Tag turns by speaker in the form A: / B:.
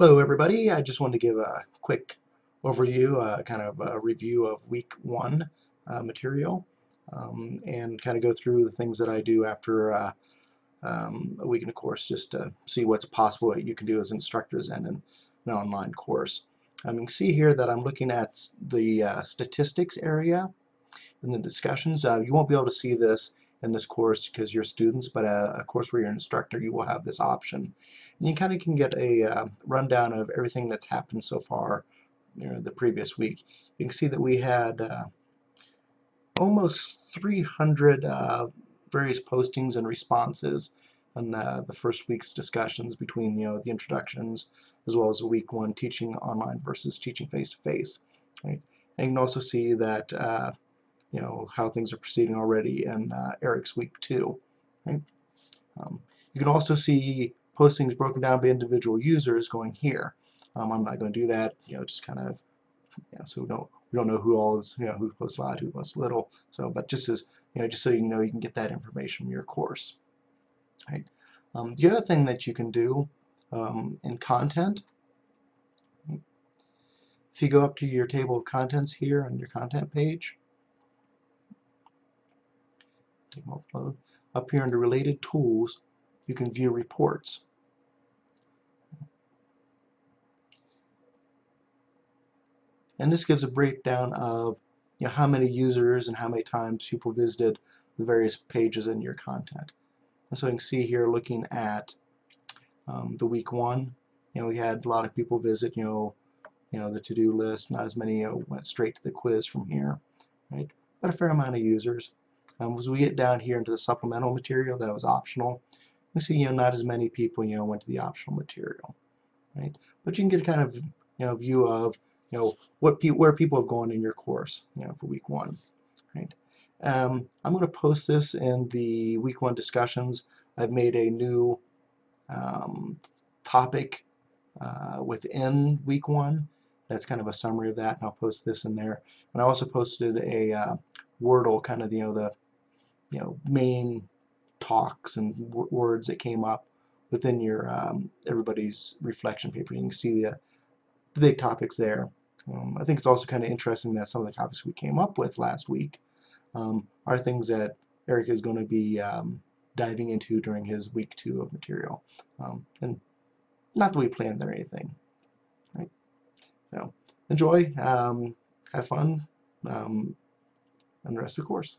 A: Hello everybody, I just wanted to give a quick overview, uh, kind of a review of week one uh, material um, and kind of go through the things that I do after uh, um, a week in a course just to see what's possible what you can do as instructors and in an online course. Um, you can see here that I'm looking at the uh, statistics area in the discussions. Uh, you won't be able to see this in this course because you're students, but a, a course where you're an instructor, you will have this option. And you kind of can get a uh, rundown of everything that's happened so far you know, the previous week. You can see that we had uh, almost 300 uh, various postings and responses on uh, the first week's discussions between you know the introductions as well as week one teaching online versus teaching face to face. Right? And you can also see that uh, you know how things are proceeding already in uh, Eric's week two. Right? Um, you can also see postings broken down by individual users going here. Um, I'm not going to do that. You know, just kind of you know, so we don't we don't know who all is you know who posts a lot, who posts little. So, but just as you know, just so you know, you can get that information from your course. Right. Um, the other thing that you can do um, in content if you go up to your table of contents here on your content page, Up here under related tools, you can view reports. And this gives a breakdown of you know, how many users and how many times people visited the various pages in your content. And so you can see here looking at um, the week one, you know, we had a lot of people visit, you know, you know, the to-do list, not as many you know, went straight to the quiz from here, right? But a fair amount of users. Um, as we get down here into the supplemental material that was optional, we see you know not as many people you know went to the optional material, right? But you can get a kind of you know view of you know what pe where people have gone in your course, you know, for week one, right? Um, I'm going to post this in the week one discussions. I've made a new um, topic uh, within week one. That's kind of a summary of that, and I'll post this in there. And I also posted a uh, Wordle, kind of you know the you know main talks and words that came up within your um, everybody's reflection paper. You can see the, the big topics there. Um, I think it's also kind of interesting that some of the topics we came up with last week um, are things that Eric is going to be um, diving into during his week two of material. Um, and not that we planned or anything. Right? So enjoy, um, have fun, and the rest of the course.